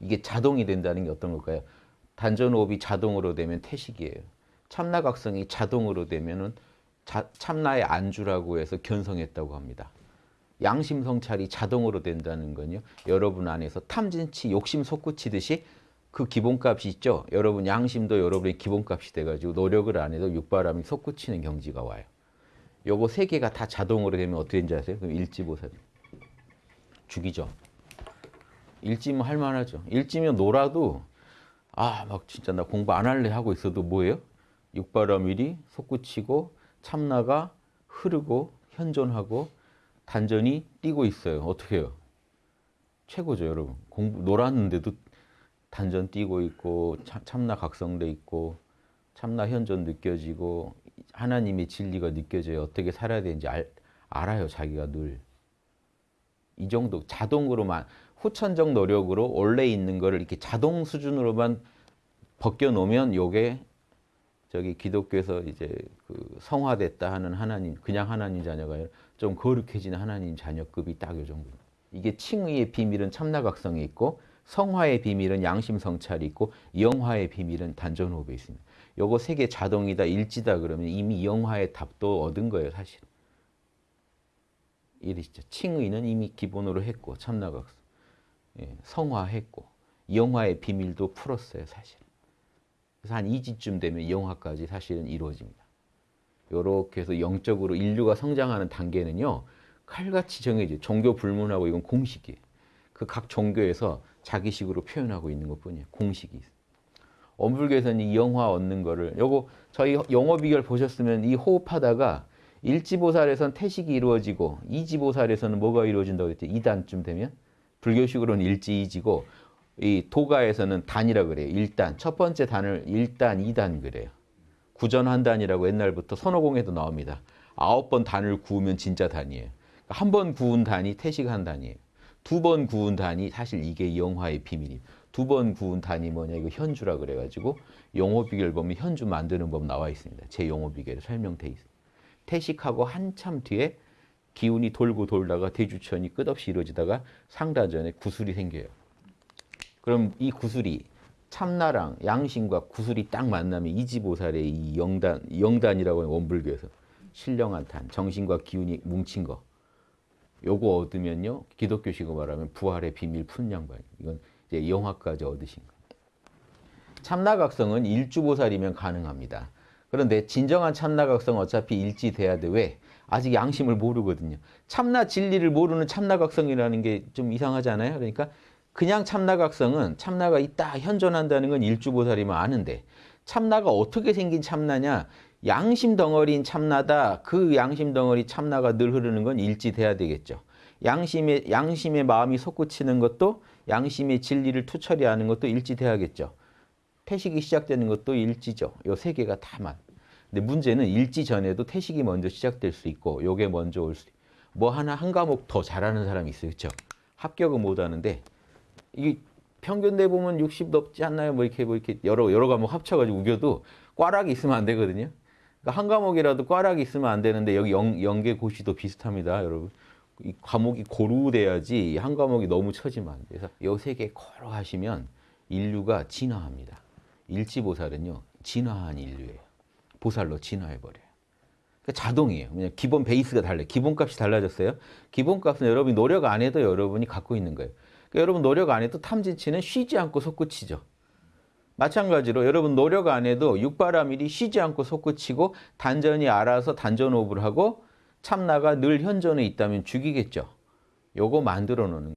이게 자동이 된다는 게 어떤 걸까요? 단전호흡이 자동으로 되면 태식이에요. 참나각성이 자동으로 되면은 자, 참나의 안주라고 해서 견성했다고 합니다. 양심 성찰이 자동으로 된다는 건요. 여러분 안에서 탐진치, 욕심 솟구치듯이 그 기본값이 있죠. 여러분 양심도 여러분의 기본값이 돼가지고 노력을 안 해도 육바람이 솟구치는 경지가 와요. 요거 세 개가 다 자동으로 되면 어떻게 되는지 아세요? 그럼 일지보살. 죽이죠. 일지면 할만하죠. 일지면 놀아도 아 막 진짜 나 공부 안 할래 하고 있어도 뭐예요? 육바라밀이 솟구치고 참나가 흐르고 현존하고 단전이 뛰고 있어요. 어떻게 해요? 최고죠, 여러분. 공부 놀았는데도 단전 뛰고 있고 참 나 각성돼 있고 참나 현존 느껴지고 하나님의 진리가 느껴져요. 어떻게 살아야 되는지 알, 알아요, 자기가 늘. 이 정도 자동으로만 후천적 노력으로 원래 있는 거를 이렇게 자동 수준으로만 벗겨 놓으면 요게 저기 기독교에서 이제 그 성화됐다 하는 하나님 그냥 하나님 자녀가 좀 거룩해진 하나님 자녀급이 딱 요 정도. 이게 칭의의 비밀은 참나각성이 있고 성화의 비밀은 양심 성찰이 있고 영화의 비밀은 단전호흡에 있습니다. 요거 세 개 자동이다 일지다 그러면 이미 영화의 답도 얻은 거예요, 사실. 이러시죠. 칭의는 이미 기본으로 했고 참나각성. 예, 성화했고 영화의 비밀도 풀었어요, 사실. 그래서 한 2지쯤 되면 영화까지 사실은 이루어집니다. 이렇게 해서 영적으로 인류가 성장하는 단계는요. 칼같이 정해져 종교 불문하고 이건 공식이에요. 그 각 종교에서 자기식으로 표현하고 있는 것뿐이에요. 공식이 있어요. 엄불교에서는 이 영화 얻는 거를 요거 저희 영어 비결 보셨으면 이 호흡하다가 일지보살에서는 태식이 이루어지고 이지보살에서는 뭐가 이루어진다고 했죠? 2단쯤 되면 불교식으로는 일지이지고 이 도가에서는 단이라 그래요. 1단. 첫 번째 단을 1단, 2단 그래요. 구전한단이라고 옛날부터 선호공에도 나옵니다. 아홉 번 단을 구우면 진짜 단이에요. 한 번 구운 단이 태식 한 단이에요. 두 번 구운 단이 사실 이게 영화의 비밀이에요. 두 번 구운 단이 뭐냐 이거 현주라 그래가지고 용어 비결 보면 현주 만드는 법 나와 있습니다. 제 용어 비결에 설명돼 있어요. 태식하고 한참 뒤에 기운이 돌고 돌다가 대주천이 끝없이 이루어지다가 상다전에 구슬이 생겨요. 그럼 이 구슬이 참나랑 양심과 구슬이 딱 만나면 이지보살의 이 영단, 영단이라고 하는 원불교에서 신령한 탄, 정신과 기운이 뭉친 거. 요거 얻으면요, 기독교식으로 말하면 부활의 비밀 푸는 양반. 이건 이제 영화까지 얻으신 거. 참나각성은 일주보살이면 가능합니다. 그런데 진정한 참나각성은 어차피 일지돼야 돼. 왜? 아직 양심을 모르거든요. 참나 진리를 모르는 참나각성이라는 게 좀 이상하지 않아요? 그러니까 그냥 참나각성은 참나가 있다 현존한다는 건 일주보살이면 아는데 참나가 어떻게 생긴 참나냐 양심 덩어리인 참나다 그 양심 덩어리 참나가 늘 흐르는 건 일지돼야 되겠죠 양심의 양심의 마음이 솟구치는 것도 양심의 진리를 투철이하는 것도 일지돼야겠죠 태식이 시작되는 것도 일지죠 요 세 개가 다만 근데 문제는 일지 전에도 태식이 먼저 시작될 수 있고 요게 먼저 올 수 뭐 하나 한 과목 더 잘하는 사람이 있어요 그렇죠 합격은 못 하는데 이게 평균 내 보면 60 넘지 않나요? 뭐 이렇게 뭐 이렇게 여러 여러 과목 합쳐 가지고 우겨도 꽈락이 있으면 안 되거든요. 그러니까 한 과목이라도 꽈락이 있으면 안 되는데 여기 영, 연계 고시도 비슷합니다, 여러분. 이 과목이 고루돼야지 한 과목이 너무 처지면 안. 그래서 요 세개 코로 하시면 인류가 진화합니다. 일지보살은요 진화한 인류예요. 보살로 진화해버려요. 그러니까 자동이에요. 그냥 기본 베이스가 달라요. 기본값이 달라졌어요. 기본값은 여러분이 노력 안 해도 여러분이 갖고 있는 거예요. 그러니까 여러분 노력 안 해도 탐진치는 쉬지 않고 솟구치죠. 마찬가지로 여러분 노력 안 해도 육바라밀이 쉬지 않고 솟구치고 단전이 알아서 단전호흡을 하고 참나가 늘 현존에 있다면 죽이겠죠. 요거 만들어 놓는